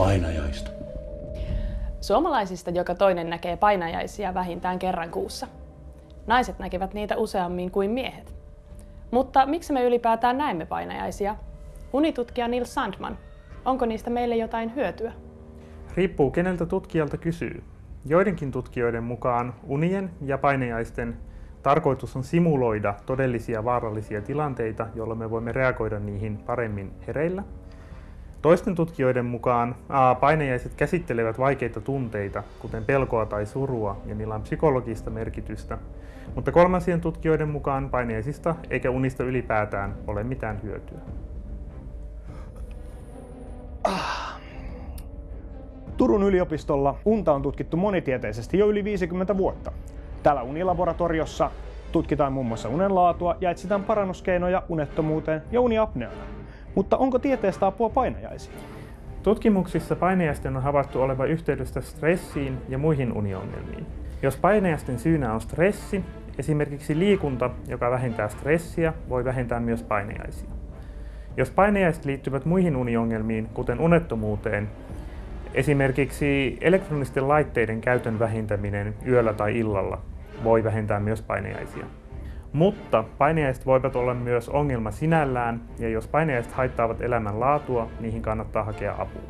painajaista. Suomalaisista joka toinen näkee painajaisia vähintään kerran kuussa. Naiset näkevät niitä useammin kuin miehet. Mutta miksi me ylipäätään näemme painajaisia? Unitutkija Nils Sandman, onko niistä meille jotain hyötyä? Riippuu keneltä tutkijalta kysyy. Joidenkin tutkijoiden mukaan unien ja painajaisten tarkoitus on simuloida todellisia vaarallisia tilanteita, jolloin me voimme reagoida niihin paremmin hereillä. Toisten tutkijoiden mukaan painajaiset käsittelevät vaikeita tunteita, kuten pelkoa tai surua, ja niillä on psykologista merkitystä. Mutta kolmansien tutkijoiden mukaan painajaisista eikä unista ylipäätään ole mitään hyötyä. Turun yliopistolla unta on tutkittu monitieteisesti jo yli 50 vuotta. Täällä unilaboratoriossa tutkitaan muun muassa unen laatua ja etsitään parannuskeinoja unettomuuteen ja uniapneaan. Mutta onko tieteestä apua painajaisiin? Tutkimuksissa painajaisten on havaittu olevan yhteydestä stressiin ja muihin uniongelmiin. Jos painajaisten syynä on stressi, esimerkiksi liikunta, joka vähentää stressiä, voi vähentää myös painajaisia. Jos painajaiset liittyvät muihin uniongelmiin, kuten unettomuuteen, esimerkiksi elektronisten laitteiden käytön vähentäminen yöllä tai illalla voi vähentää myös painajaisia. Mutta painajaiset voivat olla myös ongelma sinällään, ja jos painajaiset haittaavat elämän laatua, niihin kannattaa hakea apua.